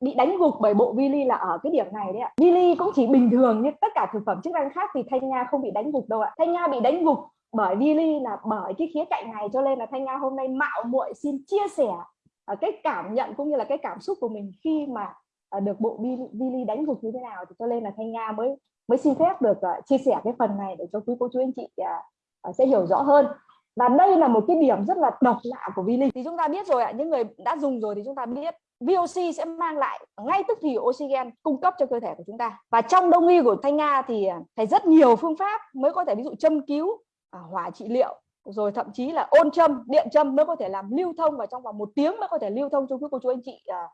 bị đánh gục bởi bộ Vili là ở cái điểm này đấy ạ. Vili cũng chỉ bình thường như tất cả thực phẩm chức năng khác thì Thanh Nga không bị đánh gục đâu ạ. Thanh Nga bị đánh gục bởi Vili là bởi cái khía cạnh này cho nên là Thanh Nga hôm nay mạo muội xin chia sẻ à, cái cảm nhận cũng như là cái cảm xúc của mình khi mà à, được bộ Vili đánh gục như thế nào thì cho nên là Thanh Nga mới mới xin phép được à, chia sẻ cái phần này để cho quý cô chú anh chị sẽ hiểu rõ hơn và đây là một cái điểm rất là độc lạ của Vili thì chúng ta biết rồi ạ những người đã dùng rồi thì chúng ta biết VOC sẽ mang lại ngay tức thì oxygen cung cấp cho cơ thể của chúng ta. Và trong đông y của Thanh Nga thì phải rất nhiều phương pháp mới có thể ví dụ châm cứu à, hỏa trị liệu rồi thậm chí là ôn châm điện châm mới có thể làm lưu thông và trong vòng một tiếng mới có thể lưu thông cho quý cô chú anh chị à,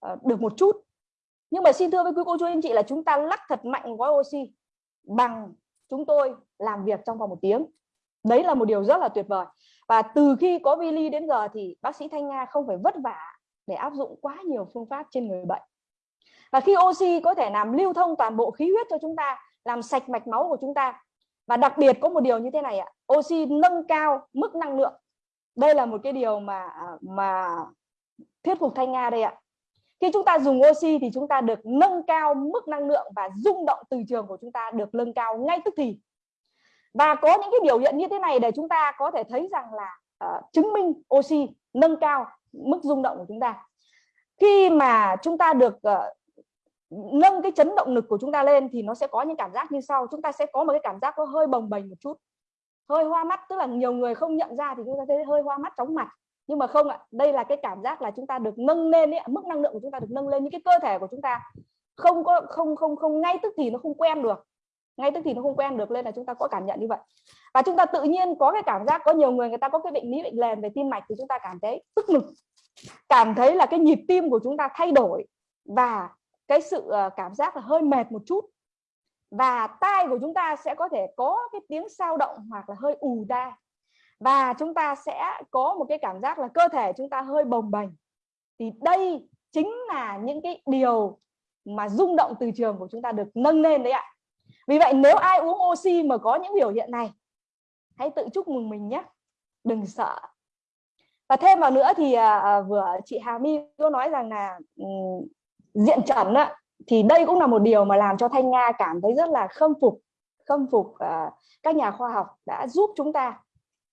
à, được một chút. Nhưng mà xin thưa với quý cô chú anh chị là chúng ta lắc thật mạnh gói oxy bằng chúng tôi làm việc trong vòng một tiếng đấy là một điều rất là tuyệt vời. Và từ khi có Vili đến giờ thì bác sĩ Thanh Nga không phải vất vả để áp dụng quá nhiều phương pháp trên người bệnh. Và khi oxy có thể làm lưu thông toàn bộ khí huyết cho chúng ta, làm sạch mạch máu của chúng ta, và đặc biệt có một điều như thế này ạ, oxy nâng cao mức năng lượng. Đây là một cái điều mà à, mà thuyết phục thanh nga đây ạ. Khi chúng ta dùng oxy thì chúng ta được nâng cao mức năng lượng và rung động từ trường của chúng ta được nâng cao ngay tức thì và có những cái biểu hiện như thế này để chúng ta có thể thấy rằng là uh, chứng minh oxy nâng cao mức rung động của chúng ta. Khi mà chúng ta được uh, nâng cái chấn động lực của chúng ta lên thì nó sẽ có những cảm giác như sau. Chúng ta sẽ có một cái cảm giác có hơi bồng bềnh một chút. Hơi hoa mắt tức là nhiều người không nhận ra thì chúng ta thấy hơi hoa mắt chóng mặt. Nhưng mà không ạ đây là cái cảm giác là chúng ta được nâng lên ấy, mức năng lượng của chúng ta được nâng lên. Những cái cơ thể của chúng ta không có không không không ngay tức thì nó không quen được ngay tức thì nó không quen được lên là chúng ta có cảm nhận như vậy. Và chúng ta tự nhiên có cái cảm giác, có nhiều người người ta có cái bệnh lý bệnh nền về tim mạch thì chúng ta cảm thấy tức ngực cảm thấy là cái nhịp tim của chúng ta thay đổi và cái sự ờ, cảm giác là hơi mệt một chút. Và tai của chúng ta sẽ có thể có cái tiếng sao động hoặc là hơi ù tai và chúng ta sẽ có một cái cảm giác là cơ thể chúng ta hơi bồng bềnh. Thì đây chính là những cái điều mà rung động từ trường của chúng ta được nâng lên đấy ạ vì vậy nếu ai uống oxy mà có những biểu hiện này hãy tự chúc mừng mình nhé. Đừng sợ. Và thêm vào nữa thì à, à vừa chị Hà My có nói rằng là um, diện trần á, thì đây cũng là một điều mà làm cho Thanh Nga cảm thấy rất là khâm phục khâm phục uh, các nhà khoa học đã giúp chúng ta.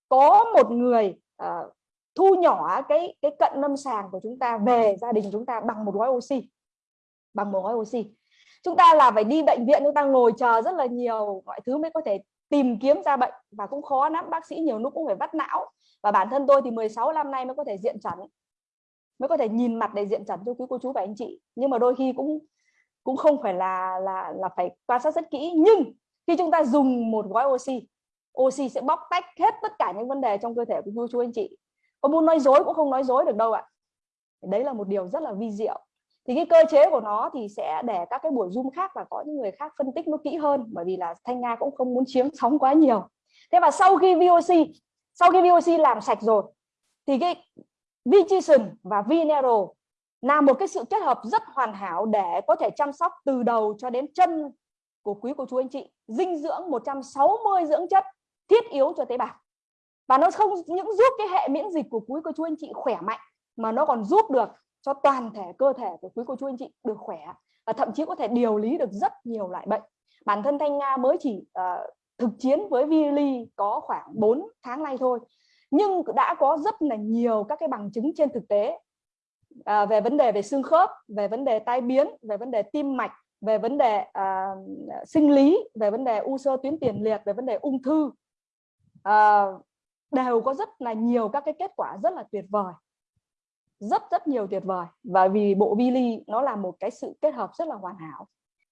Có một người uh, thu nhỏ cái cái cận lâm sàng của chúng ta về gia đình chúng ta bằng một gói oxy bằng một gói oxy chúng ta là phải đi bệnh viện, chúng ta ngồi chờ rất là nhiều, mọi thứ mới có thể tìm kiếm ra bệnh. Và cũng khó lắm, bác sĩ nhiều lúc cũng phải vắt não. Và bản thân tôi thì 16 năm nay mới có thể diện chẩn mới có thể nhìn mặt để diện chẩn cho quý cô chú và anh chị. Nhưng mà đôi khi cũng cũng không phải là là là phải quan sát rất kỹ. Nhưng khi chúng ta dùng một gói oxy oxy sẽ bóc tách hết tất cả những vấn đề trong cơ thể của cô chú anh chị. Có muốn nói dối cũng không nói dối được đâu ạ. Đấy là một điều rất là vi diệu thì cái cơ chế của nó thì sẽ để các cái buổi zoom khác và có những người khác phân tích nó kỹ hơn, bởi vì là thanh nga cũng không muốn chiếm sóng quá nhiều. Thế và sau khi VOC sau khi VOC làm sạch rồi, thì cái Vigition và vnero là một cái sự kết hợp rất hoàn hảo để có thể chăm sóc từ đầu cho đến chân của quý cô chú anh chị, dinh dưỡng 160 dưỡng chất, thiết yếu cho tế bào. Và nó không những giúp cái hệ miễn dịch của quý cô chú anh chị khỏe mạnh, mà nó còn giúp được cho toàn thể cơ thể của quý cô chú anh chị được khỏe và thậm chí có thể điều lý được rất nhiều loại bệnh. Bản thân Thanh Nga mới chỉ uh, thực chiến với Vili có khoảng 4 tháng nay thôi nhưng đã có rất là nhiều các cái bằng chứng trên thực tế à, về vấn đề về xương khớp về vấn đề tai biến về vấn đề tim mạch về vấn đề à, sinh lý về vấn đề u sơ tuyến tiền liệt về vấn đề ung thư. À, đều có rất là nhiều các cái kết quả rất là tuyệt vời rất rất nhiều tuyệt vời. Và vì bộ Vili nó là một cái sự kết hợp rất là hoàn hảo.